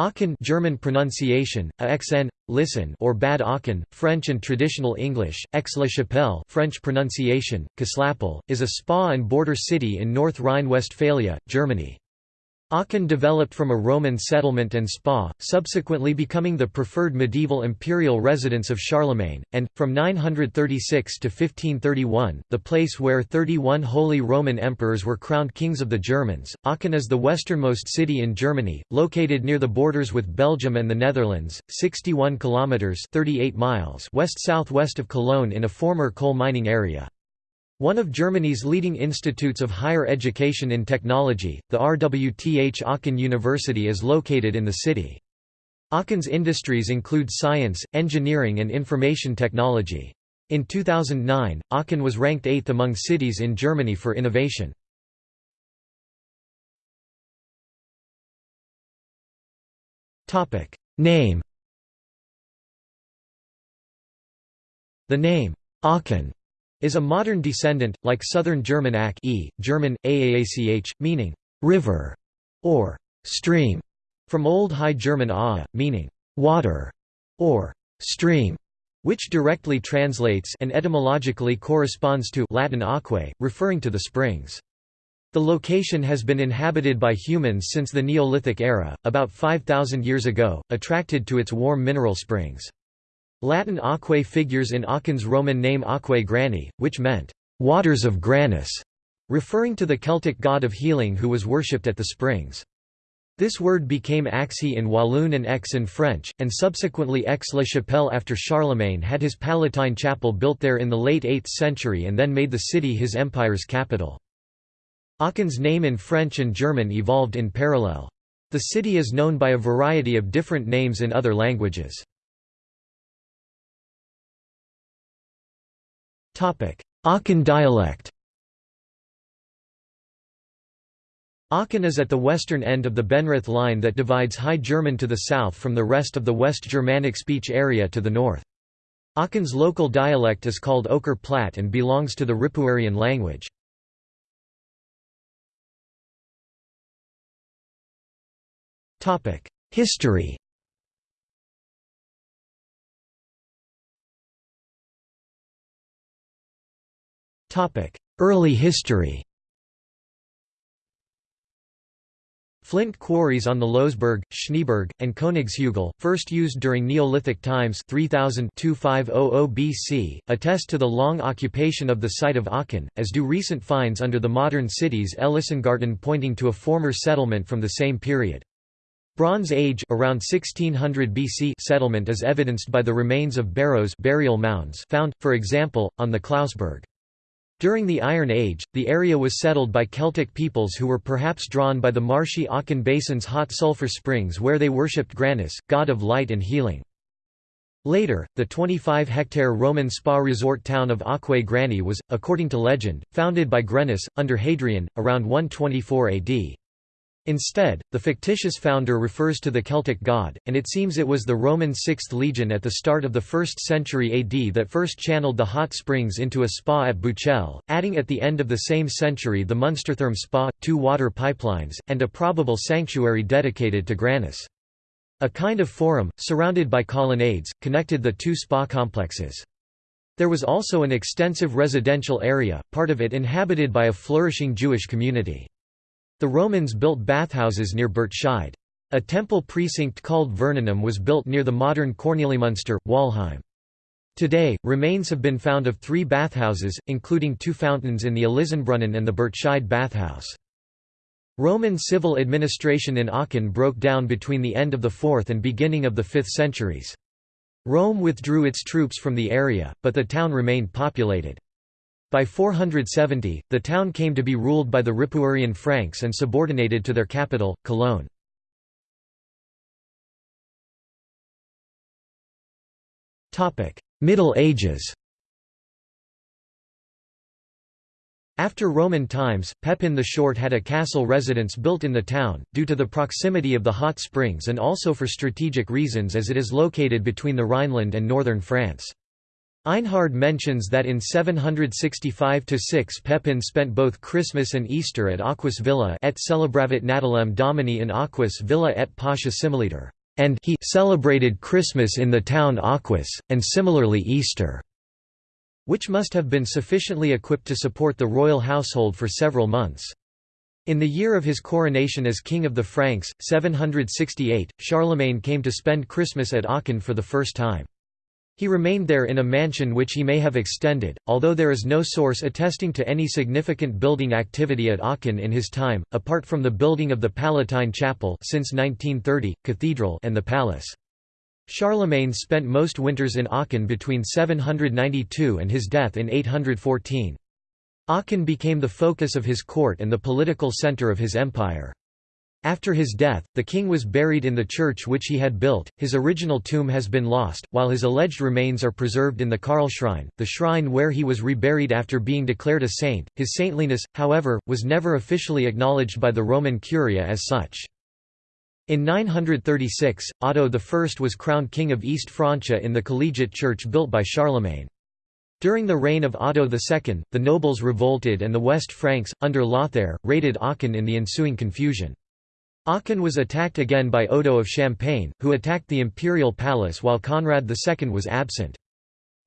Aachen German pronunciation, AXN, listen or Bad Aachen, French and traditional English, Aix-la-Chapelle French pronunciation, Kaslapel, is a spa and border city in North Rhine-Westphalia, Germany. Aachen developed from a Roman settlement and spa, subsequently becoming the preferred medieval imperial residence of Charlemagne, and, from 936 to 1531, the place where 31 Holy Roman emperors were crowned kings of the Germans. Aachen is the westernmost city in Germany, located near the borders with Belgium and the Netherlands, 61 kilometers (38 miles) west-southwest of Cologne in a former coal mining area. One of Germany's leading institutes of higher education in technology, the RWTH Aachen University is located in the city. Aachen's industries include science, engineering and information technology. In 2009, Aachen was ranked eighth among cities in Germany for innovation. Name The name, Aachen is a modern descendant, like Southern German Ach e, German, aach, meaning «river» or «stream», from Old High German aa, meaning «water» or «stream», which directly translates and etymologically corresponds to Latin aquae, referring to the springs. The location has been inhabited by humans since the Neolithic era, about 5,000 years ago, attracted to its warm mineral springs. Latin aquae figures in Aachen's Roman name Aquae Grani, which meant, "...waters of Granus", referring to the Celtic god of healing who was worshipped at the springs. This word became Axi in Walloon and Aix in French, and subsequently Aix-la-Chapelle after Charlemagne had his Palatine chapel built there in the late 8th century and then made the city his empire's capital. Aachen's name in French and German evolved in parallel. The city is known by a variety of different names in other languages. Aachen dialect Aachen is at the western end of the Benrath line that divides High German to the south from the rest of the West Germanic speech area to the north. Aachen's local dialect is called Öcher Platt and belongs to the Ripuarian language. History Early history Flint quarries on the Lousberg, Schneeberg, and Königshügel, first used during Neolithic times 3000 BC, attest to the long occupation of the site of Aachen, as do recent finds under the modern city's Elisengarten pointing to a former settlement from the same period. Bronze Age around 1600 BC settlement is evidenced by the remains of barrows burial mounds found, for example, on the Klausberg. During the Iron Age, the area was settled by Celtic peoples who were perhaps drawn by the marshy Aachen Basin's hot sulfur springs where they worshipped Granus, god of light and healing. Later, the 25-hectare Roman spa resort town of Aquae Grani was, according to legend, founded by Granus, under Hadrian, around 124 AD. Instead, the fictitious founder refers to the Celtic god, and it seems it was the Roman 6th Legion at the start of the 1st century AD that first channeled the hot springs into a spa at Buchel, adding at the end of the same century the Munstertherm spa, two water pipelines, and a probable sanctuary dedicated to Granus. A kind of forum, surrounded by colonnades, connected the two spa complexes. There was also an extensive residential area, part of it inhabited by a flourishing Jewish community. The Romans built bathhouses near Burtscheid. A temple precinct called Vernunum was built near the modern Kornelimünster, Walheim. Today, remains have been found of three bathhouses, including two fountains in the Elisenbrunnen and the Burtscheid bathhouse. Roman civil administration in Aachen broke down between the end of the 4th and beginning of the 5th centuries. Rome withdrew its troops from the area, but the town remained populated. By 470, the town came to be ruled by the Ripuarian Franks and subordinated to their capital, Cologne. Middle Ages After Roman times, Pepin the Short had a castle residence built in the town, due to the proximity of the hot springs and also for strategic reasons as it is located between the Rhineland and northern France. Einhard mentions that in 765–6 Pepin spent both Christmas and Easter at Aquis Villa et celebravit Natalem Domini in Aquis Villa et Pascha similiter, and he celebrated Christmas in the town Aquis, and similarly Easter, which must have been sufficiently equipped to support the royal household for several months. In the year of his coronation as King of the Franks, 768, Charlemagne came to spend Christmas at Aachen for the first time. He remained there in a mansion which he may have extended, although there is no source attesting to any significant building activity at Aachen in his time, apart from the building of the Palatine Chapel since 1930, cathedral and the palace. Charlemagne spent most winters in Aachen between 792 and his death in 814. Aachen became the focus of his court and the political center of his empire. After his death, the king was buried in the church which he had built. His original tomb has been lost, while his alleged remains are preserved in the Karlsschrein, the shrine where he was reburied after being declared a saint. His saintliness, however, was never officially acknowledged by the Roman Curia as such. In 936, Otto I was crowned king of East Francia in the collegiate church built by Charlemagne. During the reign of Otto II, the nobles revolted and the West Franks, under Lothair, raided Aachen in the ensuing confusion. Aachen was attacked again by Odo of Champagne, who attacked the imperial palace while Conrad II was absent.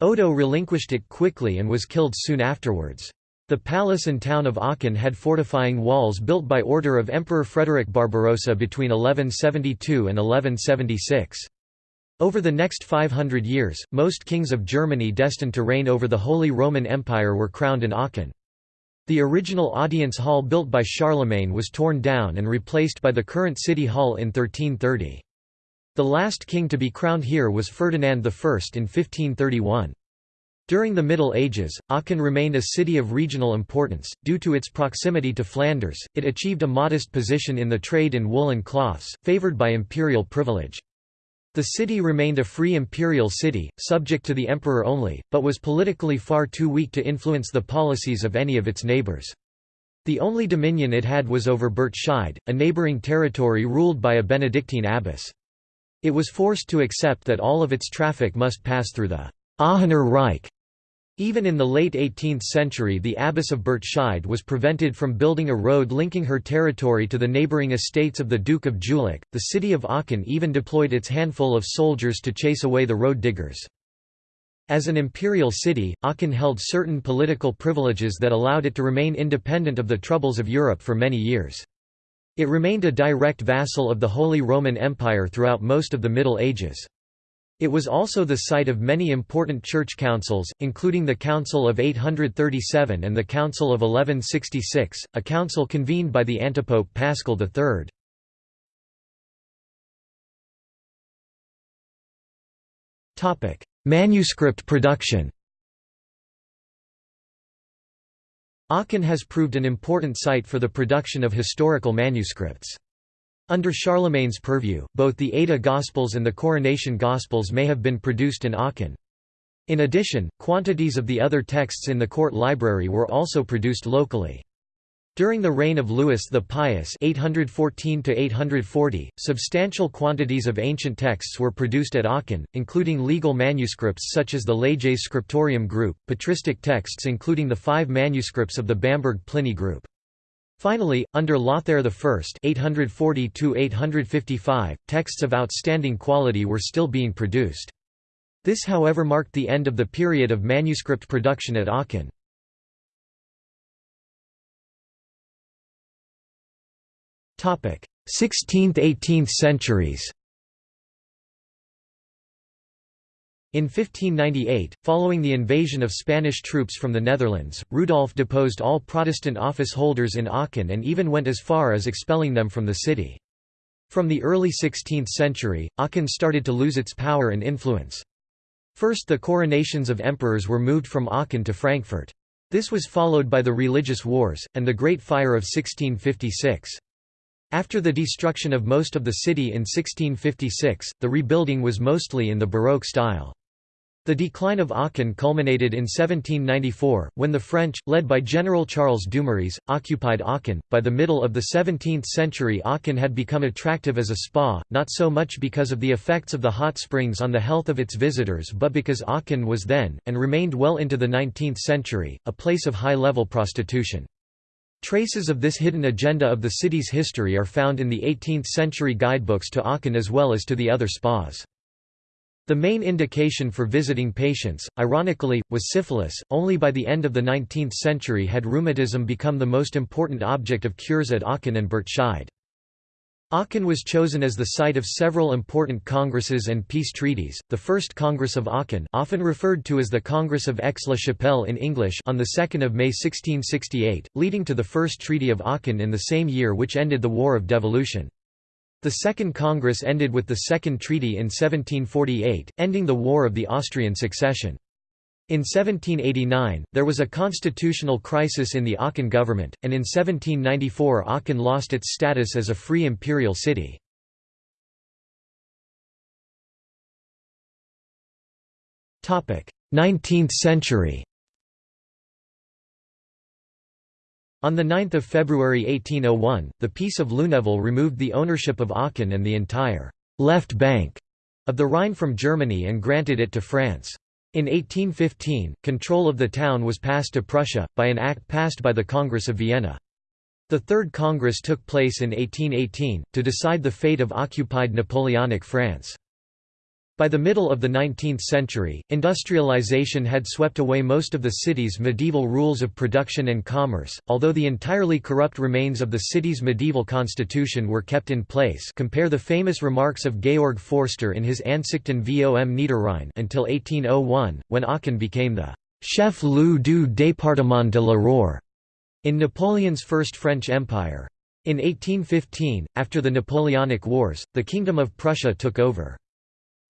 Odo relinquished it quickly and was killed soon afterwards. The palace and town of Aachen had fortifying walls built by order of Emperor Frederick Barbarossa between 1172 and 1176. Over the next 500 years, most kings of Germany destined to reign over the Holy Roman Empire were crowned in Aachen. The original audience hall built by Charlemagne was torn down and replaced by the current city hall in 1330. The last king to be crowned here was Ferdinand I in 1531. During the Middle Ages, Aachen remained a city of regional importance. Due to its proximity to Flanders, it achieved a modest position in the trade in woolen cloths, favored by imperial privilege. The city remained a free imperial city, subject to the emperor only, but was politically far too weak to influence the policies of any of its neighbors. The only dominion it had was over Burtscheid, a neighboring territory ruled by a Benedictine abbess. It was forced to accept that all of its traffic must pass through the Aachener Reich, even in the late 18th century the abbess of Burtscheid was prevented from building a road linking her territory to the neighbouring estates of the Duke of Jülich. The city of Aachen even deployed its handful of soldiers to chase away the road diggers. As an imperial city, Aachen held certain political privileges that allowed it to remain independent of the troubles of Europe for many years. It remained a direct vassal of the Holy Roman Empire throughout most of the Middle Ages. It was also the site of many important church councils, including the Council of 837 and the Council of 1166, a council convened by the antipope Paschal III. Manuscript production Aachen has proved an important site for the production of historical manuscripts. Under Charlemagne's purview, both the Ada Gospels and the Coronation Gospels may have been produced in Aachen. In addition, quantities of the other texts in the court library were also produced locally. During the reign of Louis the Pious 814 substantial quantities of ancient texts were produced at Aachen, including legal manuscripts such as the Leges Scriptorium group, patristic texts including the five manuscripts of the Bamberg Pliny group. Finally, under Lothair I 840 texts of outstanding quality were still being produced. This however marked the end of the period of manuscript production at Aachen. Topic: 16th–18th centuries. In 1598, following the invasion of Spanish troops from the Netherlands, Rudolf deposed all Protestant office holders in Aachen and even went as far as expelling them from the city. From the early 16th century, Aachen started to lose its power and influence. First the coronations of emperors were moved from Aachen to Frankfurt. This was followed by the Religious Wars, and the Great Fire of 1656. After the destruction of most of the city in 1656, the rebuilding was mostly in the Baroque style. The decline of Aachen culminated in 1794, when the French, led by General Charles Dumouriez, occupied Aachen. By the middle of the 17th century, Aachen had become attractive as a spa, not so much because of the effects of the hot springs on the health of its visitors but because Aachen was then, and remained well into the 19th century, a place of high level prostitution. Traces of this hidden agenda of the city's history are found in the 18th century guidebooks to Aachen as well as to the other spas. The main indication for visiting patients, ironically, was syphilis. Only by the end of the 19th century had rheumatism become the most important object of cures at Aachen and Burtscheid. Aachen was chosen as the site of several important congresses and peace treaties. The First Congress of Aachen, often referred to as the Congress of Aix-la-Chapelle in English, on the 2nd of May 1668, leading to the First Treaty of Aachen in the same year which ended the War of Devolution. The Second Congress ended with the Second Treaty in 1748, ending the War of the Austrian Succession. In 1789, there was a constitutional crisis in the Aachen government, and in 1794 Aachen lost its status as a free imperial city. Nineteenth century On 9 February 1801, the Peace of Luneville removed the ownership of Aachen and the entire «left bank» of the Rhine from Germany and granted it to France. In 1815, control of the town was passed to Prussia, by an act passed by the Congress of Vienna. The Third Congress took place in 1818, to decide the fate of occupied Napoleonic France. By the middle of the 19th century, industrialization had swept away most of the city's medieval rules of production and commerce, although the entirely corrupt remains of the city's medieval constitution were kept in place compare the famous remarks of Georg Forster in his Ansichten vom Niederrhein until 1801, when Aachen became the chef-lieu du département de la Roer in Napoleon's First French Empire. In 1815, after the Napoleonic Wars, the Kingdom of Prussia took over.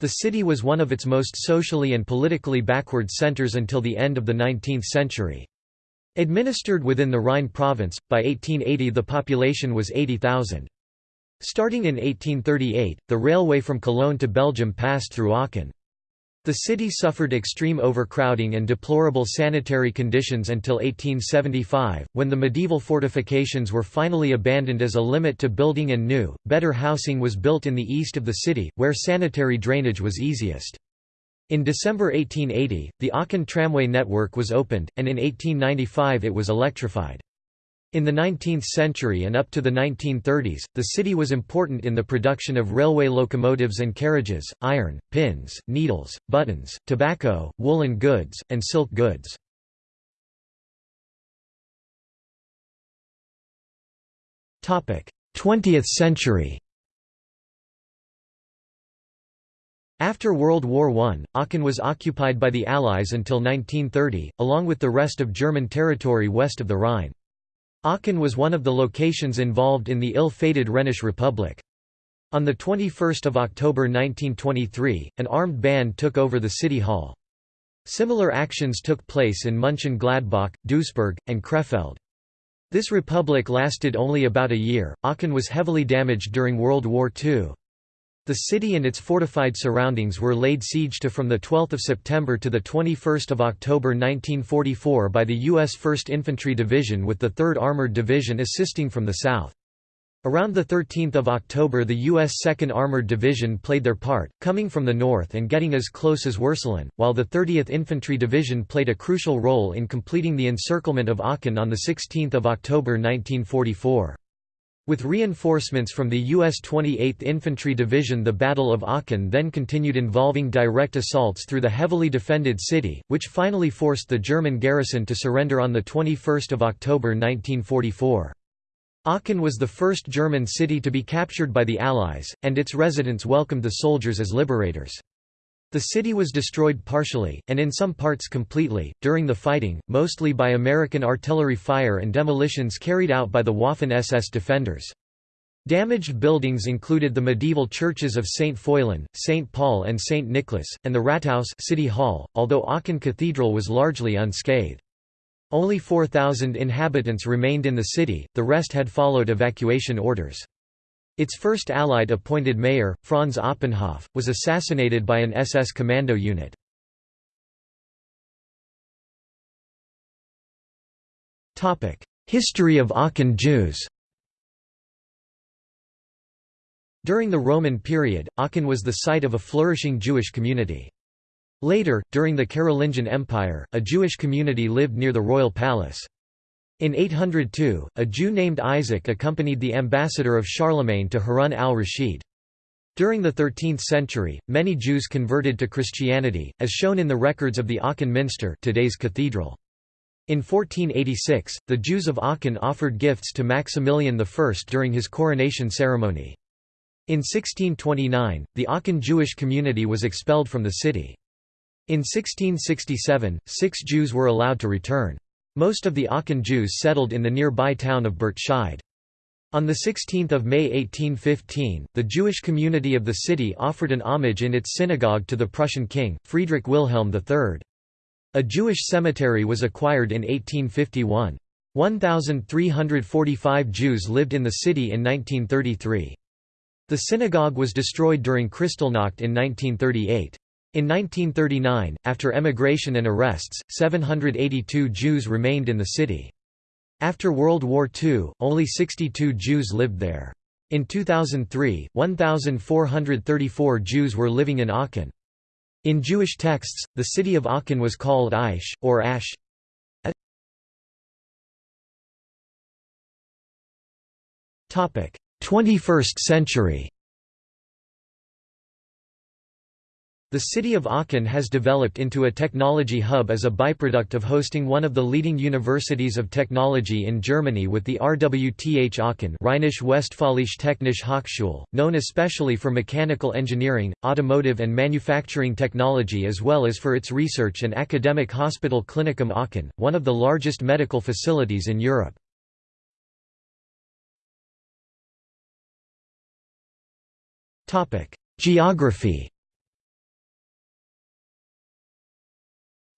The city was one of its most socially and politically backward centers until the end of the 19th century. Administered within the Rhine province, by 1880 the population was 80,000. Starting in 1838, the railway from Cologne to Belgium passed through Aachen. The city suffered extreme overcrowding and deplorable sanitary conditions until 1875, when the medieval fortifications were finally abandoned as a limit to building and new, better housing was built in the east of the city, where sanitary drainage was easiest. In December 1880, the Aachen tramway network was opened, and in 1895 it was electrified. In the 19th century and up to the 1930s, the city was important in the production of railway locomotives and carriages, iron, pins, needles, buttons, tobacco, woolen goods, and silk goods. Topic: Twentieth century After World War I, Aachen was occupied by the Allies until 1930, along with the rest of German territory west of the Rhine. Aachen was one of the locations involved in the ill-fated Rhenish Republic. On 21 October 1923, an armed band took over the city hall. Similar actions took place in Mönchengladbach, Duisburg, and Krefeld. This republic lasted only about a year. Aachen was heavily damaged during World War II. The city and its fortified surroundings were laid siege to from 12 September to 21 October 1944 by the U.S. 1st Infantry Division with the 3rd Armored Division assisting from the south. Around 13 October the U.S. 2nd Armored Division played their part, coming from the north and getting as close as Würselen, while the 30th Infantry Division played a crucial role in completing the encirclement of Aachen on 16 October 1944. With reinforcements from the U.S. 28th Infantry Division the Battle of Aachen then continued involving direct assaults through the heavily defended city, which finally forced the German garrison to surrender on 21 October 1944. Aachen was the first German city to be captured by the Allies, and its residents welcomed the soldiers as liberators. The city was destroyed partially, and in some parts completely, during the fighting, mostly by American artillery fire and demolitions carried out by the Waffen-SS defenders. Damaged buildings included the medieval churches of St. Foillan, St. Paul and St. Nicholas, and the Rathaus city hall, although Aachen Cathedral was largely unscathed. Only 4,000 inhabitants remained in the city, the rest had followed evacuation orders. Its first Allied appointed mayor, Franz Oppenhoff, was assassinated by an SS commando unit. History of Aachen Jews During the Roman period, Aachen was the site of a flourishing Jewish community. Later, during the Carolingian Empire, a Jewish community lived near the royal palace. In 802, a Jew named Isaac accompanied the ambassador of Charlemagne to Harun al-Rashid. During the 13th century, many Jews converted to Christianity, as shown in the records of the Aachen Minster today's cathedral. In 1486, the Jews of Aachen offered gifts to Maximilian I during his coronation ceremony. In 1629, the Aachen Jewish community was expelled from the city. In 1667, six Jews were allowed to return. Most of the Aachen Jews settled in the nearby town of Burtscheid. On 16 May 1815, the Jewish community of the city offered an homage in its synagogue to the Prussian king, Friedrich Wilhelm III. A Jewish cemetery was acquired in 1851. 1,345 Jews lived in the city in 1933. The synagogue was destroyed during Kristallnacht in 1938. In 1939, after emigration and arrests, 782 Jews remained in the city. After World War II, only 62 Jews lived there. In 2003, 1,434 Jews were living in Aachen. In Jewish texts, the city of Aachen was called Aish, or Ash. Topic: 21st century The city of Aachen has developed into a technology hub as a byproduct of hosting one of the leading universities of technology in Germany with the RWTH Aachen Rheinisch-Westfälische Technische Hochschule, known especially for mechanical engineering, automotive and manufacturing technology as well as for its research and academic hospital Klinikum Aachen, one of the largest medical facilities in Europe. Geography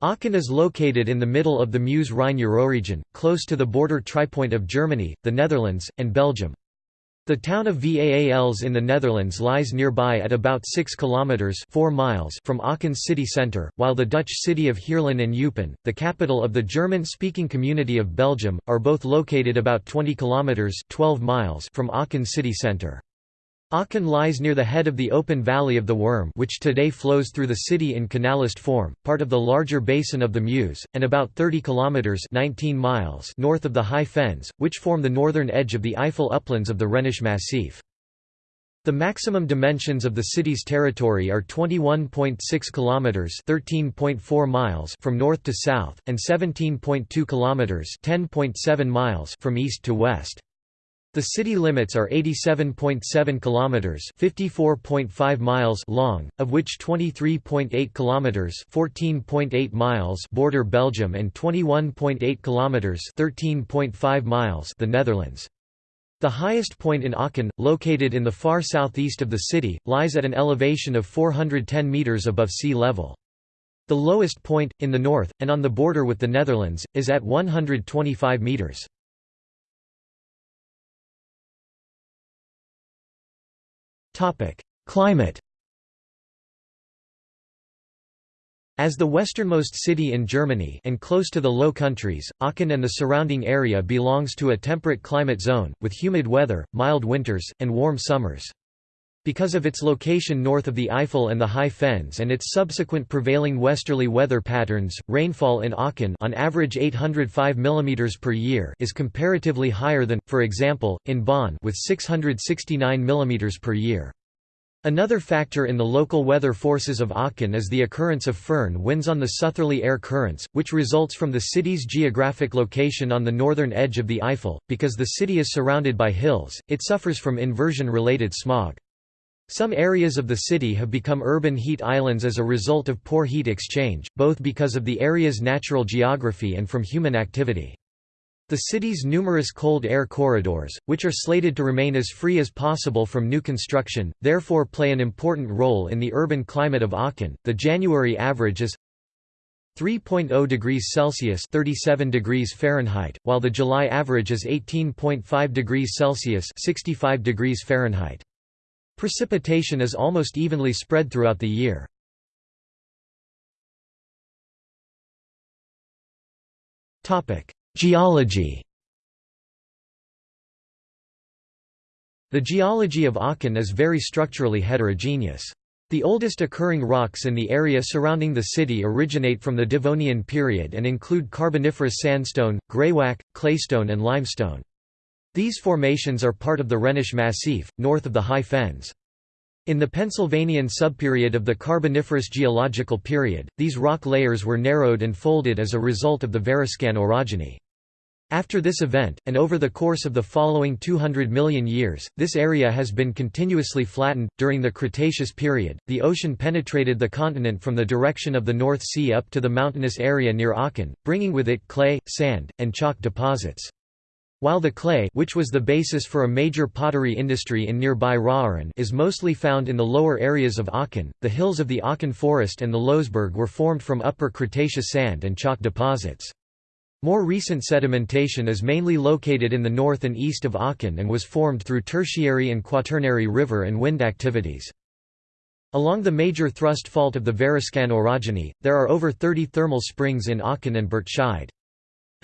Aachen is located in the middle of the Meuse-Rhine Euroregion, close to the border tripoint of Germany, the Netherlands, and Belgium. The town of Vaals in the Netherlands lies nearby at about 6 kilometers 4 miles from Aachen's city center, while the Dutch city of Heerlen and Eupen, the capital of the German-speaking community of Belgium, are both located about 20 kilometers 12 miles from Aachen's city center. Aachen lies near the head of the open valley of the Worm which today flows through the city in canalist form, part of the larger basin of the Meuse, and about 30 kilometres 19 miles north of the High Fens, which form the northern edge of the Eifel uplands of the Rhenish Massif. The maximum dimensions of the city's territory are 21.6 kilometers, 13.4 miles from north to south and 17.2 kilometers, 10.7 miles from east to west. The city limits are 87.7 kilometers, 54.5 miles long, of which 23.8 kilometers, 14.8 miles border Belgium and 21.8 kilometers, 13.5 miles the Netherlands. The highest point in Aachen, located in the far southeast of the city, lies at an elevation of 410 meters above sea level. The lowest point, in the north, and on the border with the Netherlands, is at 125 meters. Climate As the westernmost city in Germany and close to the Low Countries, Aachen and the surrounding area belongs to a temperate climate zone, with humid weather, mild winters, and warm summers. Because of its location north of the Eifel and the High Fens and its subsequent prevailing westerly weather patterns, rainfall in Aachen on average 805 mm per year is comparatively higher than, for example, in Bonn with 669 mm per year. Another factor in the local weather forces of Aachen is the occurrence of foehn winds on the southerly air currents, which results from the city's geographic location on the northern edge of the Eifel. Because the city is surrounded by hills, it suffers from inversion-related smog. Some areas of the city have become urban heat islands as a result of poor heat exchange, both because of the area's natural geography and from human activity. The city's numerous cold air corridors, which are slated to remain as free as possible from new construction, therefore play an important role in the urban climate of Aachen. The January average is 3.0 degrees Celsius (37 degrees Fahrenheit), while the July average is 18.5 degrees Celsius (65 degrees Fahrenheit). Precipitation is almost evenly spread throughout the year. Geology The geology of Aachen is very structurally heterogeneous. The oldest occurring rocks in the area surrounding the city originate from the Devonian period and include Carboniferous sandstone, greywacke, claystone and limestone. These formations are part of the Rhenish Massif, north of the High Fens. In the Pennsylvanian subperiod of the Carboniferous geological period, these rock layers were narrowed and folded as a result of the Variscan orogeny. After this event, and over the course of the following 200 million years, this area has been continuously flattened. During the Cretaceous period, the ocean penetrated the continent from the direction of the North Sea up to the mountainous area near Aachen, bringing with it clay, sand, and chalk deposits. While the clay which was the basis for a major pottery industry in nearby Raeren is mostly found in the lower areas of Aachen, the hills of the Aachen forest and the Lousberg were formed from upper Cretaceous sand and chalk deposits. More recent sedimentation is mainly located in the north and east of Aachen and was formed through tertiary and quaternary river and wind activities. Along the major thrust fault of the Variscan orogeny, there are over 30 thermal springs in Aachen and Burtscheid.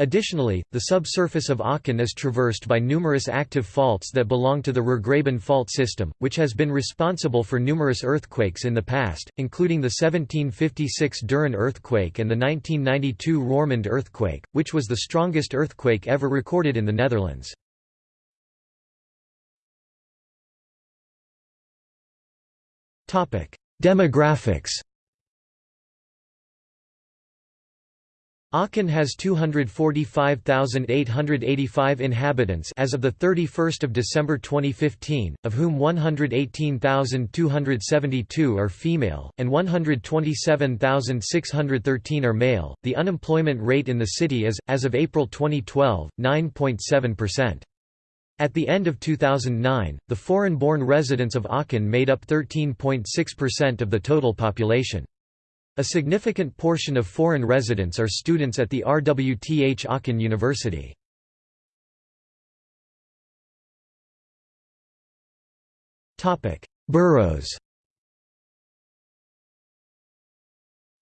Additionally, the subsurface of Aachen is traversed by numerous active faults that belong to the Rurgraben fault system, which has been responsible for numerous earthquakes in the past, including the 1756 Duren earthquake and the 1992 Roermond earthquake, which was the strongest earthquake ever recorded in the Netherlands. Demographics Aachen has 245,885 inhabitants as of the 31st of December 2015, of whom 118,272 are female and 127,613 are male. The unemployment rate in the city is as of April 2012, 9.7%. At the end of 2009, the foreign-born residents of Aachen made up 13.6% of the total population. A significant portion of foreign residents are students at the RWTH Aachen University. Boroughs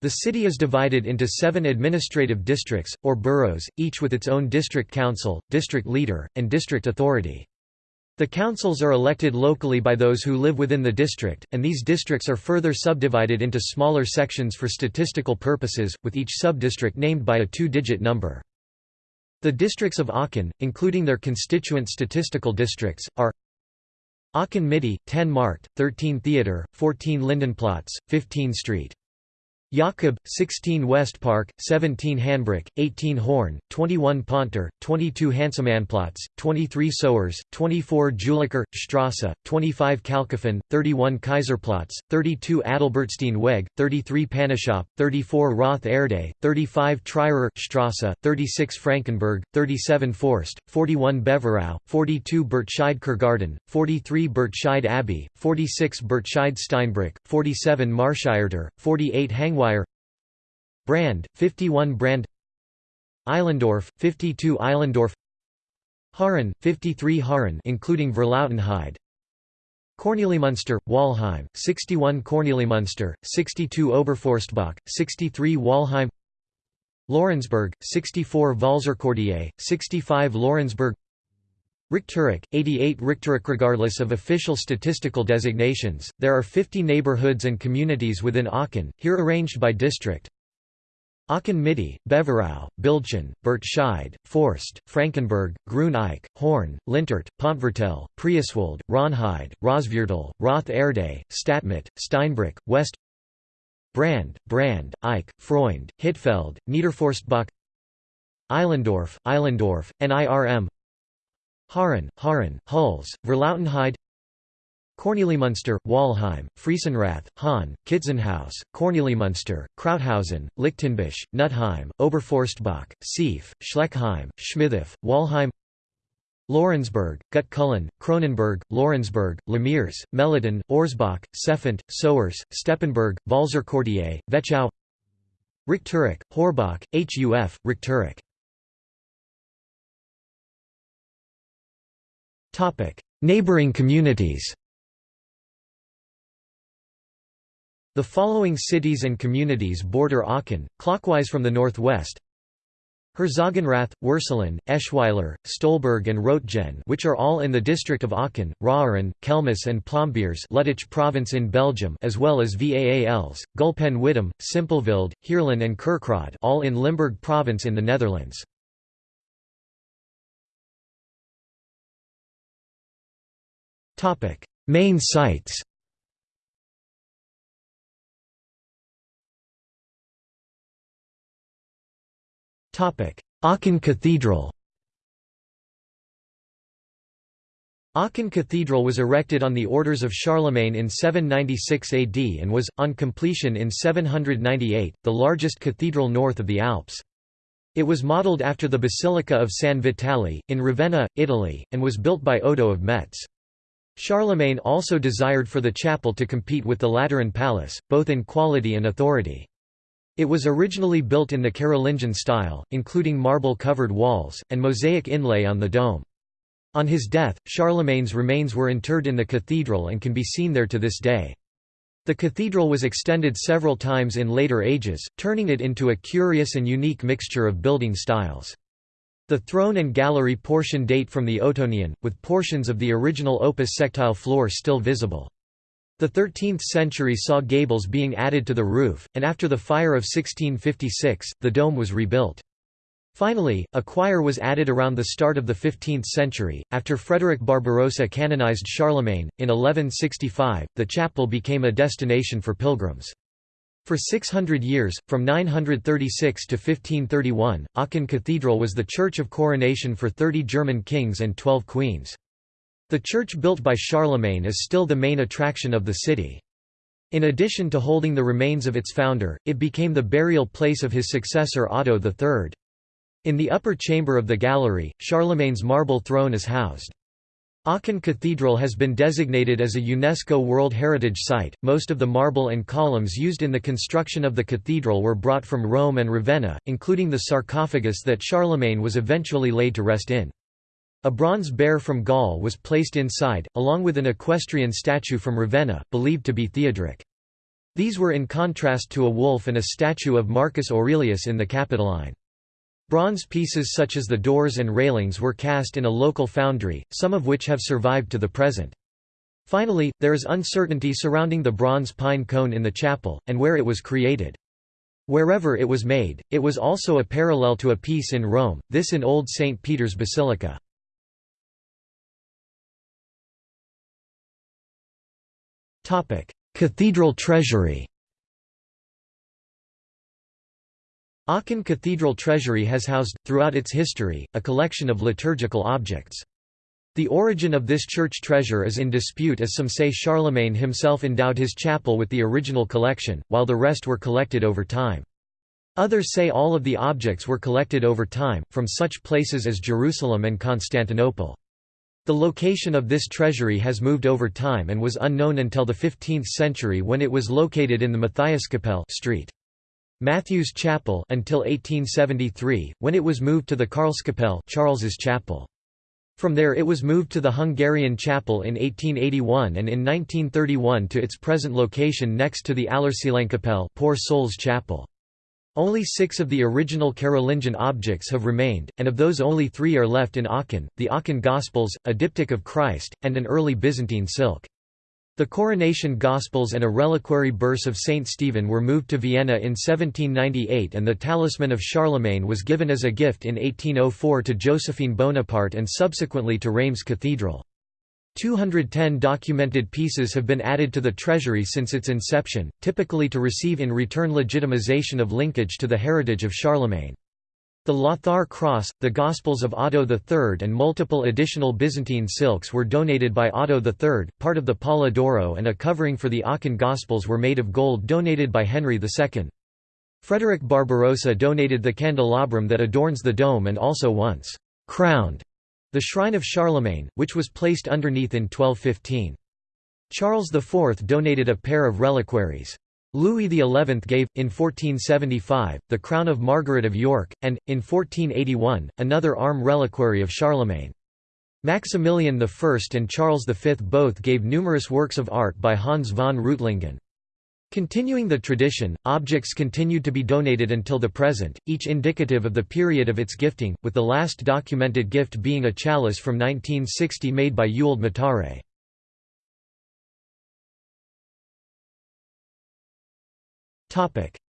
The city is divided into seven administrative districts, or boroughs, each with its own district council, district leader, and district authority. The councils are elected locally by those who live within the district, and these districts are further subdivided into smaller sections for statistical purposes, with each subdistrict named by a two-digit number. The districts of Aachen, including their constituent statistical districts, are Aachen Mitte, 10 Markt, 13 Theater, 14 Lindenplatz, 15 Street. Jakob, 16 West Park, 17 Hanbrück, 18 Horn, 21 Ponter, 22 Hansemannplatz, 23 Sohrs, 24 Juliker, Strasse, 25 Kalkofen, 31 Kaiserplatz, 32 Adalbertstein Weg, 33 Panashop, 34 Roth Erde, 35 Trierer Strasse, 36 Frankenberg, 37 Forst, 41 Beverau, 42 Burtscheid Kurgarten, 43 Burtscheid Abbey, 46 Burtscheid Steinbrück, 47 Marschierter, 48 Hangweiler Brand, 51 Brand. Eilendorf, 52 Eilendorf. Haaren, 53 Haaren including Verlautenheide Kornelimünster, Walheim, 61 Kornelimünster, 62 Oberforstbach, 63 Walheim. Laurensberg, 64 Vaalserquartier, 65 Laurensberg Richterich, 88 Richterich Regardless of official statistical designations, there are 50 neighborhoods and communities within Aachen, here arranged by district. Aachen Mitte, Beverau, Bildchen, Burtscheid, Forst, Frankenberg, Grün Horn, Lintert, Pontvertel, Prieswald, Ronheide, Rosviertel, Roth Erde, Stadtmitte, Steinbrück, West Brand, Brand, Eich, Freund, Hittfeld, Niederforstbach Eilendorf, Eilendorf, NIRM Haaren, Haaren, Hulls, Verlautenheide Kornelimünster, Walheim, Friesenrath, Hahn, Kitzenhaus, Kornelimünster, Krauthausen, Lichtenbusch, Nutheim, Oberforstbach, Sief, Schleckheim, Schmidhof, Walheim Laurensberg, Gutkullen, Kronenberg, Laurensberg, Lemiers, Meliden, Orsbach, Seffent, Sohrs, Steppenberg, Vaalserquartier, Vetschau Richterich, Horbach, Huf, Richterich Neighboring communities. The following cities and communities border Aachen, clockwise from the northwest. Herzogenrath, Würselen, Eschweiler, Stolberg and Roetgen which are all in the district of Aachen, Raeren, Kelmis and Plombiers Luttich province in Belgium as well as Vaals, Gulpen-Wittem, Simpelveld, Heerlen and Kerkrade all in Limburg province in the Netherlands. Main sites Aachen Cathedral Aachen Cathedral was erected on the orders of Charlemagne in 796 AD and was, on completion in 798, the largest cathedral north of the Alps. It was modelled after the Basilica of San Vitale, in Ravenna, Italy, and was built by Odo of Metz. Charlemagne also desired for the chapel to compete with the Lateran Palace, both in quality and authority. It was originally built in the Carolingian style, including marble-covered walls, and mosaic inlay on the dome. On his death, Charlemagne's remains were interred in the cathedral and can be seen there to this day. The cathedral was extended several times in later ages, turning it into a curious and unique mixture of building styles. The throne and gallery portion date from the Ottonian, with portions of the original opus sectile floor still visible. The 13th century saw gables being added to the roof, and after the fire of 1656, the dome was rebuilt. Finally, a choir was added around the start of the 15th century. After Frederick Barbarossa canonized Charlemagne, in 1165, the chapel became a destination for pilgrims. For 600 years, from 936 to 1531, Aachen Cathedral was the church of coronation for 30 German kings and 12 queens. The church built by Charlemagne is still the main attraction of the city. In addition to holding the remains of its founder, it became the burial place of his successor Otto III. In the upper chamber of the gallery, Charlemagne's marble throne is housed. Aachen Cathedral has been designated as a UNESCO World Heritage Site. Most of the marble and columns used in the construction of the cathedral were brought from Rome and Ravenna, including the sarcophagus that Charlemagne was eventually laid to rest in. A bronze bear from Gaul was placed inside, along with an equestrian statue from Ravenna, believed to be Theodoric. These were in contrast to a wolf and a statue of Marcus Aurelius in the Capitoline. Bronze pieces such as the doors and railings were cast in a local foundry, some of which have survived to the present. Finally, there is uncertainty surrounding the bronze pine cone in the chapel, and where it was created. Wherever it was made, it was also a parallel to a piece in Rome, this in Old St. Peter's Basilica. Cathedral treasury Aachen Cathedral Treasury has housed, throughout its history, a collection of liturgical objects. The origin of this church treasure is in dispute as some say Charlemagne himself endowed his chapel with the original collection, while the rest were collected over time. Others say all of the objects were collected over time, from such places as Jerusalem and Constantinople. The location of this treasury has moved over time and was unknown until the 15th century when it was located in the Matthiaskapelle street. Matthew's Chapel until 1873, when it was moved to the Karlskapelle Charles's Chapel. From there it was moved to the Hungarian Chapel in 1881 and in 1931 to its present location next to the Allerseelenkapelle Poor Souls Chapel. Only six of the original Carolingian objects have remained, and of those only three are left in Aachen, the Aachen Gospels, a diptych of Christ, and an early Byzantine silk. The coronation Gospels and a reliquary burse of Saint Stephen were moved to Vienna in 1798 and the talisman of Charlemagne was given as a gift in 1804 to Josephine Bonaparte and subsequently to Reims Cathedral. 210 documented pieces have been added to the treasury since its inception, typically to receive in return legitimization of linkage to the heritage of Charlemagne. The Lothar Cross, the Gospels of Otto III and multiple additional Byzantine silks were donated by Otto III, part of the Pala d'Oro and a covering for the Aachen Gospels were made of gold donated by Henry II. Frederick Barbarossa donated the candelabrum that adorns the dome and also once «crowned» the Shrine of Charlemagne, which was placed underneath in 1215. Charles IV donated a pair of reliquaries. Louis XI gave, in 1475, the crown of Margaret of York, and, in 1481, another arm reliquary of Charlemagne. Maximilian I and Charles V both gave numerous works of art by Hans von Reutlingen. Continuing the tradition, objects continued to be donated until the present, each indicative of the period of its gifting, with the last documented gift being a chalice from 1960 made by Ewald Matare.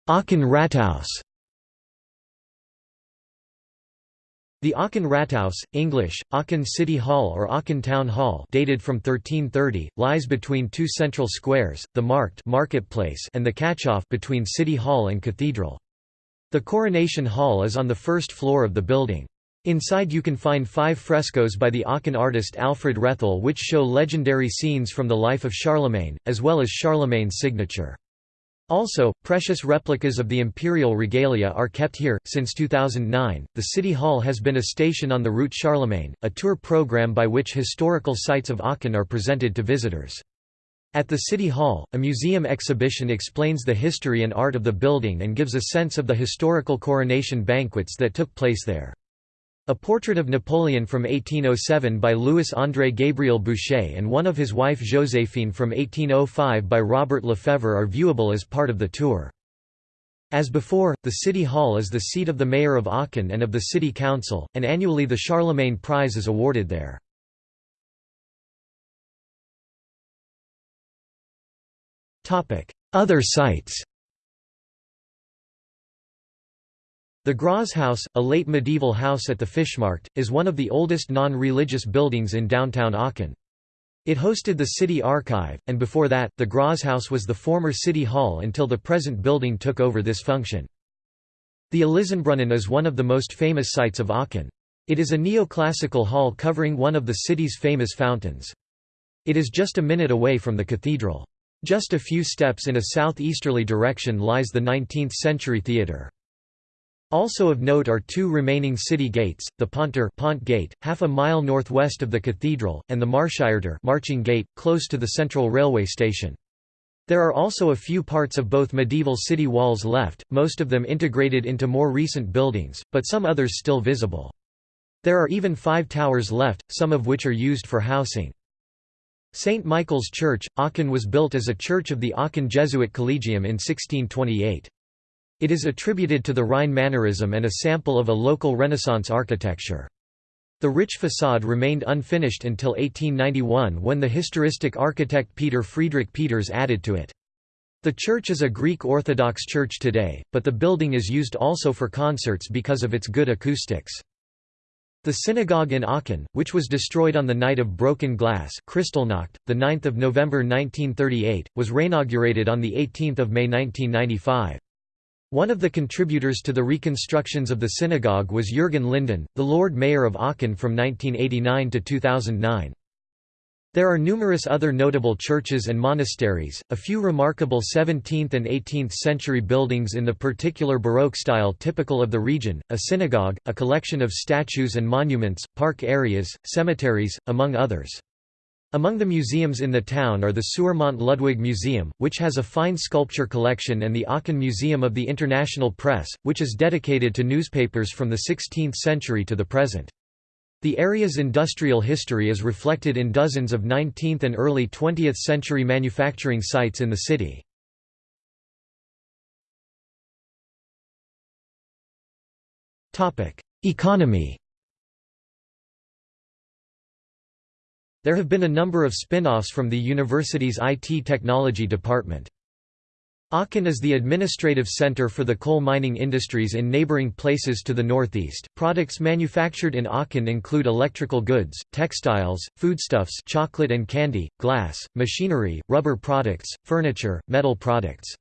Aachen Rathaus The Aachen Rathaus, English, Aachen City Hall or Aachen Town Hall dated from 1330, lies between two central squares, the Markt marketplace and the Katschhof between City Hall and Cathedral. The Coronation Hall is on the first floor of the building. Inside you can find five frescoes by the Aachen artist Alfred Rethel which show legendary scenes from the life of Charlemagne, as well as Charlemagne's signature. Also, precious replicas of the imperial regalia are kept here. Since 2009, the City Hall has been a station on the Route Charlemagne, a tour program by which historical sites of Aachen are presented to visitors. At the City Hall, a museum exhibition explains the history and art of the building and gives a sense of the historical coronation banquets that took place there. A portrait of Napoleon from 1807 by Louis-André Gabriel Bouchet and one of his wife Joséphine from 1805 by Robert Lefebvre are viewable as part of the tour. As before, the City Hall is the seat of the Mayor of Aachen and of the City Council, and annually the Charlemagne Prize is awarded there. Other sites The Grashaus, a late medieval house at the Fischmarkt, is one of the oldest non-religious buildings in downtown Aachen. It hosted the city archive, and before that, the Grashaus was the former city hall until the present building took over this function. The Elisenbrunnen is one of the most famous sites of Aachen. It is a neoclassical hall covering one of the city's famous fountains. It is just a minute away from the cathedral. Just a few steps in a southeasterly direction lies the 19th-century theatre. Also of note are two remaining city gates, the Ponttor Pont Gate, half a mile northwest of the cathedral, and the Marschiertor Marching Gate, close to the central railway station. There are also a few parts of both medieval city walls left, most of them integrated into more recent buildings, but some others still visible. There are even five towers left, some of which are used for housing. St. Michael's Church, Aachen was built as a church of the Aachen Jesuit Collegium in 1628. It is attributed to the Rhine Mannerism and a sample of a local Renaissance architecture. The rich façade remained unfinished until 1891 when the historistic architect Peter Friedrich Peters added to it. The church is a Greek Orthodox church today, but the building is used also for concerts because of its good acoustics. The synagogue in Aachen, which was destroyed on the night of broken glass Kristallnacht, 9 November 1938, was reinaugurated on 18 May 1995. One of the contributors to the reconstructions of the synagogue was Jürgen Linden, the Lord Mayor of Aachen from 1989 to 2009. There are numerous other notable churches and monasteries, a few remarkable 17th and 18th century buildings in the particular Baroque style typical of the region, a synagogue, a collection of statues and monuments, park areas, cemeteries, among others. Among the museums in the town are the Suermont Ludwig Museum, which has a fine sculpture collection and the Aachen Museum of the International Press, which is dedicated to newspapers from the 16th century to the present. The area's industrial history is reflected in dozens of 19th and early 20th century manufacturing sites in the city. Economy There have been a number of spin-offs from the university's IT technology department. Aachen is the administrative center for the coal mining industries in neighboring places to the northeast. Products manufactured in Aachen include electrical goods, textiles, foodstuffs, chocolate and candy, glass, machinery, rubber products, furniture, metal products.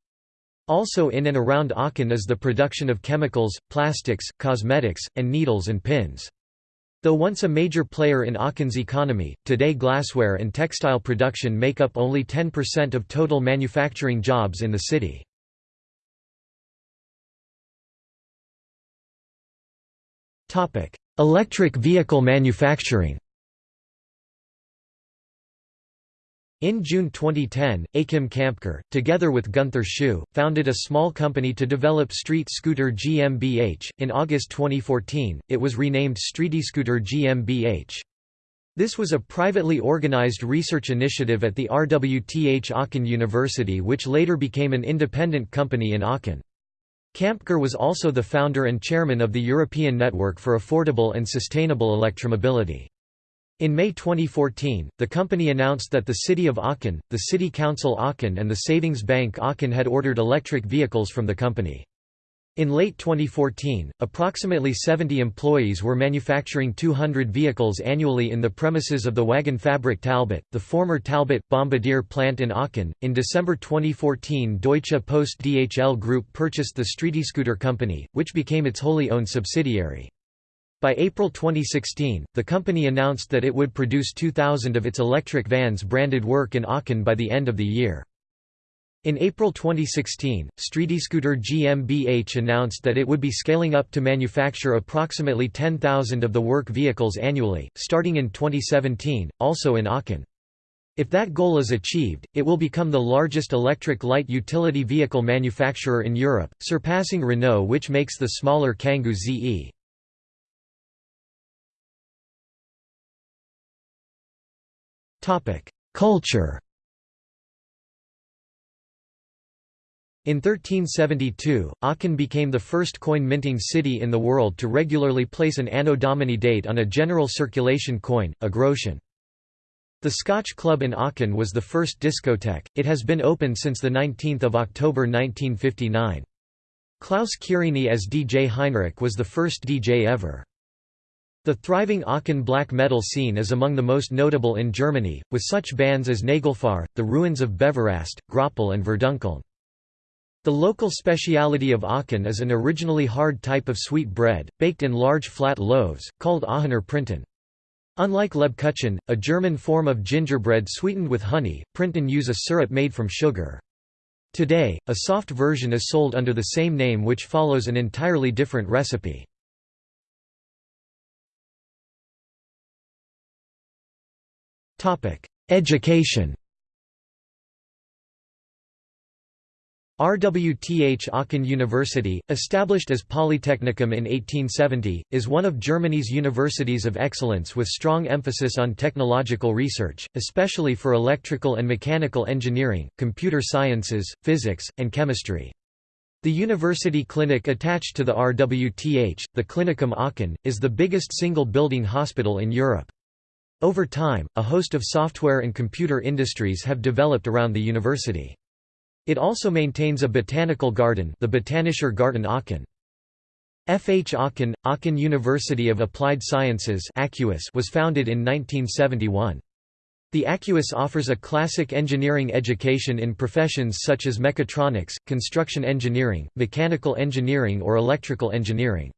Also in and around Aachen is the production of chemicals, plastics, cosmetics, and needles and pins. Though once a major player in Aachen's economy, today glassware and textile production make up only 10% of total manufacturing jobs in the city. Electric vehicle manufacturing In June 2010, Achim Kampker, together with Gunther Schuh, founded a small company to develop street scooter GmbH. In August 2014, it was renamed StreetScooter GmbH. This was a privately organized research initiative at the RWTH Aachen University which later became an independent company in Aachen. Kampker was also the founder and chairman of the European Network for Affordable and Sustainable Electromobility. In May 2014, the company announced that the City of Aachen, the City Council Aachen and the Savings Bank Aachen had ordered electric vehicles from the company. In late 2014, approximately 70 employees were manufacturing 200 vehicles annually in the premises of the Waggonfabrik Talbot, the former Talbot Bombardier plant in Aachen. In December 2014, Deutsche Post DHL Group purchased the StreetScooter company, which became its wholly owned subsidiary. By April 2016, the company announced that it would produce 2,000 of its electric vans branded work in Aachen by the end of the year. In April 2016, StreetScooter GmbH announced that it would be scaling up to manufacture approximately 10,000 of the work vehicles annually, starting in 2017, also in Aachen. If that goal is achieved, it will become the largest electric light utility vehicle manufacturer in Europe, surpassing Renault which makes the smaller Kangoo ZE. Culture In 1372, Aachen became the first coin-minting city in the world to regularly place an Anno Domini date on a general circulation coin, a groschen. The Scotch Club in Aachen was the first discotheque, it has been open since 19 October 1959. Klaus Quirini as DJ Heinrich was the first DJ ever. The thriving Aachen black metal scene is among the most notable in Germany, with such bands as Nagelfar, The Ruins of Beverast, Graupel and Verdunkeln. The local speciality of Aachen is an originally hard type of sweet bread, baked in large flat loaves, called Aachener Printen. Unlike Lebkuchen, a German form of gingerbread sweetened with honey, Printen use a syrup made from sugar. Today, a soft version is sold under the same name which follows an entirely different recipe. Education RWTH Aachen University, established as Polytechnicum in 1870, is one of Germany's universities of excellence with strong emphasis on technological research, especially for electrical and mechanical engineering, computer sciences, physics, and chemistry. The university clinic attached to the RWTH, the Klinikum Aachen, is the biggest single-building hospital in Europe. Over time, a host of software and computer industries have developed around the university. It also maintains a botanical garden the Botanischer Garten Aachen. F. H. Aachen, Aachen University of Applied Sciences was founded in 1971. The AcUAS offers a classic engineering education in professions such as mechatronics, construction engineering, mechanical engineering or electrical engineering.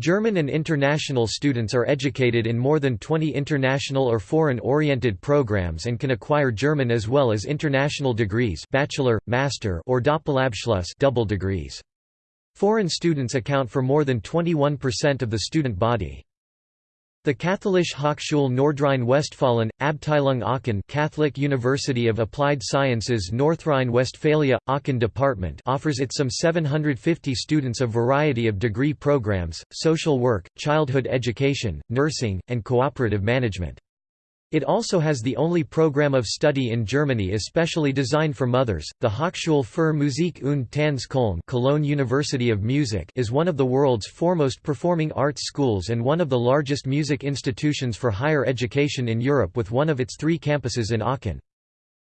German and international students are educated in more than 20 international or foreign-oriented programs and can acquire German as well as international degrees bachelor, master or Doppelabschluss double degrees. Foreign students account for more than 21% of the student body. The Katholische Hochschule Nordrhein-Westfalen, Abteilung Aachen Catholic University of Applied Sciences North-Rhine-Westphalia, Aachen Department offers its some 750 students a variety of degree programs, social work, childhood education, nursing, and cooperative management. It also has the only program of study in Germany especially designed for mothers. The Hochschule für Musik und Tanz Köln Cologne University of Music is one of the world's foremost performing arts schools and one of the largest music institutions for higher education in Europe with one of its three campuses in Aachen.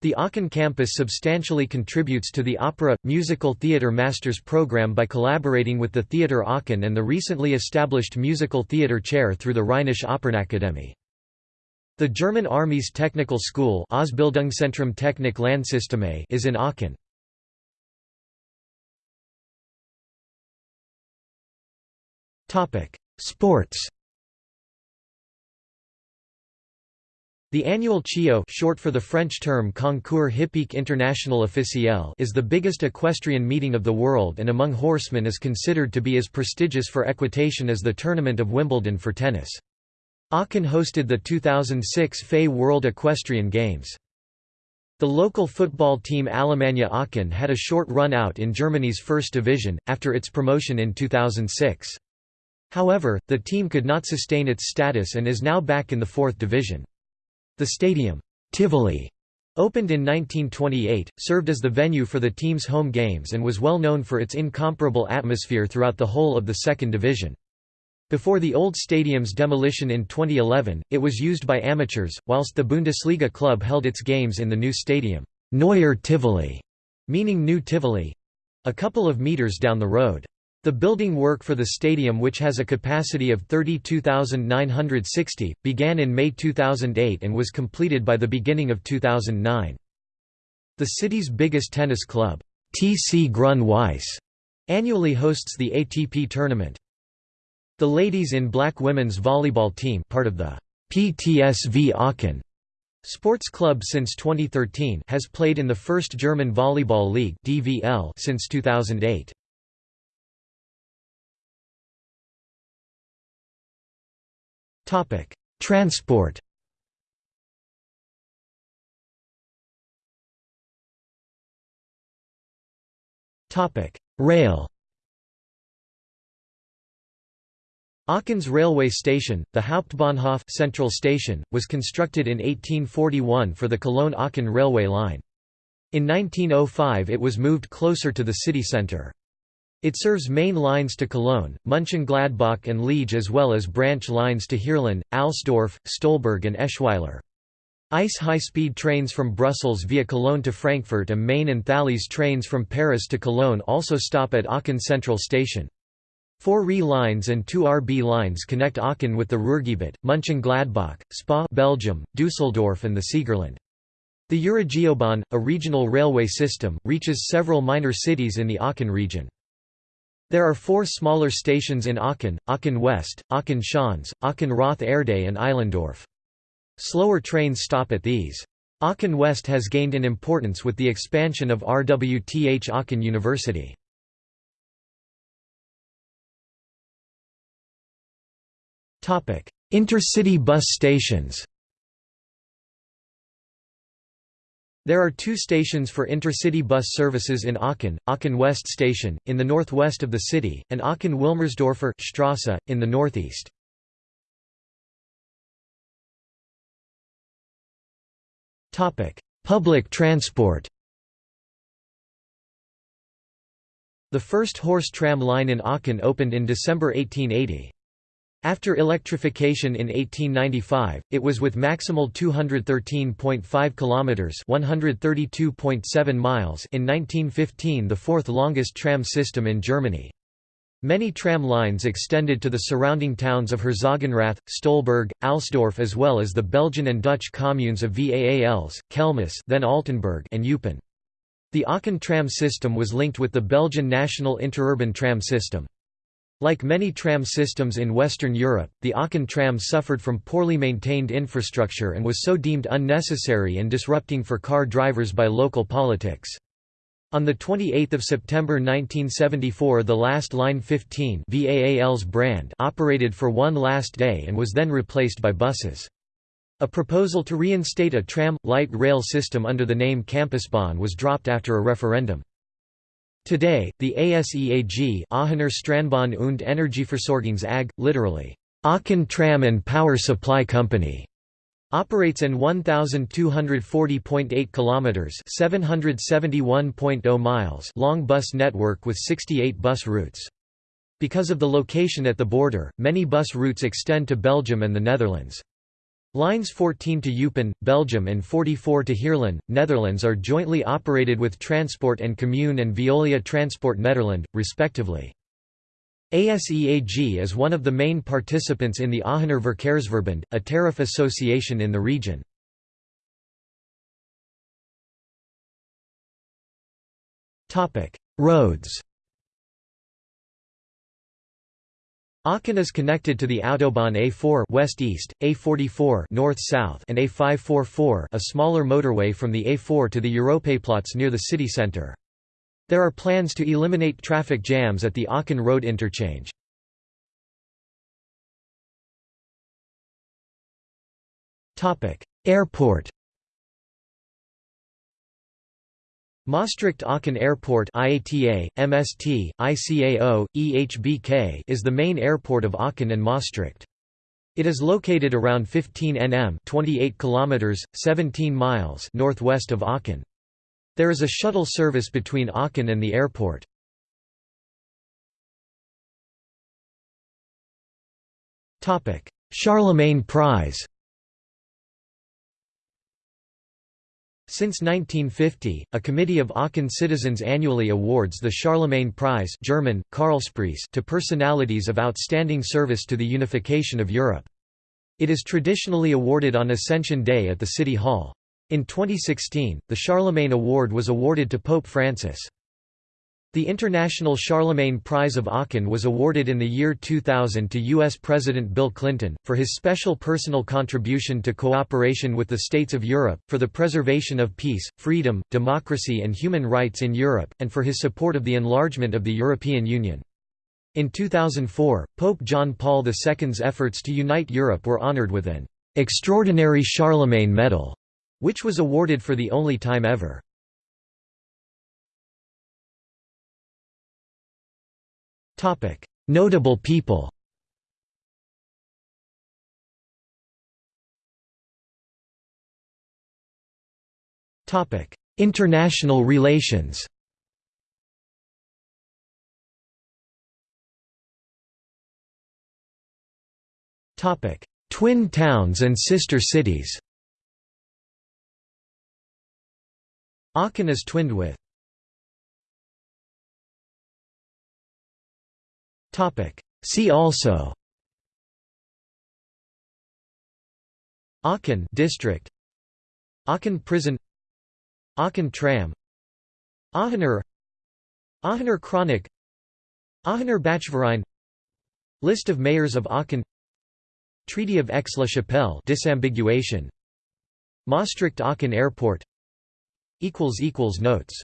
The Aachen campus substantially contributes to the Opera Musical Theatre Masters program by collaborating with the Theater Aachen and the recently established Musical Theatre Chair through the Rheinische Opernakademie. The German Army's technical school Ausbildungszentrum Technik Landsysteme is in Aachen. Sports The annual CHIO short for the French term Concours Hippique International Officiel is the biggest equestrian meeting of the world and among horsemen is considered to be as prestigious for equitation as the Tournament of Wimbledon for tennis. Aachen hosted the 2006 FEI World Equestrian Games. The local football team Alemannia Aachen had a short run out in Germany's first division, after its promotion in 2006. However, the team could not sustain its status and is now back in the fourth division. The stadium, Tivoli, opened in 1928, served as the venue for the team's home games and was well known for its incomparable atmosphere throughout the whole of the second division. Before the old stadium's demolition in 2011, it was used by amateurs, whilst the Bundesliga club held its games in the new stadium, Neuer Tivoli, meaning New Tivoli, a couple of meters down the road. The building work for the stadium which has a capacity of 32,960, began in May 2008 and was completed by the beginning of 2009. The city's biggest tennis club, TC Grün Weiß, annually hosts the ATP tournament. The ladies in black women's volleyball team part of the PTSV Aachen Sports Club since 2013 has played in the first German Volleyball League DVL since 2008. Topic: Transport. Topic: Rail. Aachen's railway station, the Hauptbahnhof Central Station, was constructed in 1841 for the Cologne-Aachen railway line. In 1905 it was moved closer to the city centre. It serves main lines to Cologne, Mönchengladbach and Liege as well as branch lines to Heerlen, Alsdorf, Stolberg and Eschweiler. ICE high-speed trains from Brussels via Cologne to Frankfurt am Main and Thalys trains from Paris to Cologne also stop at Aachen Central Station. Four RE lines and two RB lines connect Aachen with the Ruhrgebiet, Mönchengladbach, Spa Belgium, Düsseldorf and the Siegerland. The Euregiobahn, a regional railway system, reaches several minor cities in the Aachen region. There are four smaller stations in Aachen, Aachen West, Aachen Schanze, Aachen Rothe Erde and Eilendorf. Slower trains stop at these. Aachen West has gained in importance with the expansion of RWTH Aachen University. Intercity bus stations There are two stations for intercity bus services in Aachen, Aachen West Station, in the northwest of the city, and Aachen-Wilmersdorfer Strasse, in the northeast. Public transport The first horse tram line in Aachen opened in December 1880. After electrification in 1895, it was with maximal 213.5 kilometers, 132.7 miles in 1915 the fourth longest tram system in Germany. Many tram lines extended to the surrounding towns of Herzogenrath, Stolberg, Alsdorf as well as the Belgian and Dutch communes of Vaals, Kelmis then Altenberg and Eupen. The Aachen tram system was linked with the Belgian national interurban tram system. Like many tram systems in Western Europe, the Aachen tram suffered from poorly maintained infrastructure and was so deemed unnecessary and disrupting for car drivers by local politics. On 28 September 1974 the last Line 15 Vaals brand operated for one last day and was then replaced by buses. A proposal to reinstate a tram, light rail system under the name Campusbahn was dropped after a referendum. Today, the ASEAG Aachener Straßenbahn und Energieversorgungs AG, literally, Aachen Tram and Power Supply Company, operates an 1240.8 kilometers, 771.0 miles long bus network with 68 bus routes. Because of the location at the border, many bus routes extend to Belgium and the Netherlands. Lines 14 to Eupen, Belgium and 44 to Heerlen, Netherlands are jointly operated with Transport en Commun and Veolia Transport Nederland, respectively. ASEAG is one of the main participants in the Aachener a tariff association in the region. Roads Aachen is connected to the Autobahn A4 west-east, A44 north-south and A544 a smaller motorway from the A4 to the Europaplatz near the city centre. There are plans to eliminate traffic jams at the Aachen Road interchange. Topic: Airport Maastricht-Aachen Airport IATA, MST, ICAO, EHBK is the main airport of Aachen and Maastricht. It is located around 15 nm 28 kilometers, 17 miles northwest of Aachen. There is a shuttle service between Aachen and the airport. Charlemagne Prize Since 1950, a committee of Aachen citizens annually awards the Charlemagne Prize German, Karlspreis to personalities of outstanding service to the unification of Europe. It is traditionally awarded on Ascension Day at the City Hall. In 2016, the Charlemagne Award was awarded to Pope Francis. The International Charlemagne Prize of Aachen was awarded in the year 2000 to U.S. President Bill Clinton, for his special personal contribution to cooperation with the states of Europe, for the preservation of peace, freedom, democracy and human rights in Europe, and for his support of the enlargement of the European Union. In 2004, Pope John Paul II's efforts to unite Europe were honored with an «Extraordinary Charlemagne Medal», which was awarded for the only time ever. Notable people. Topic: International relations. Topic: Twin towns and sister cities. Aachen is twinned with See also. Aachen district. Aachen prison. Aachen tram. Aachener. Aachener Chronik Aachener Bachverein. List of mayors of Aachen. Treaty of Aix-la-Chapelle disambiguation. Maastricht Aachen Airport. Notes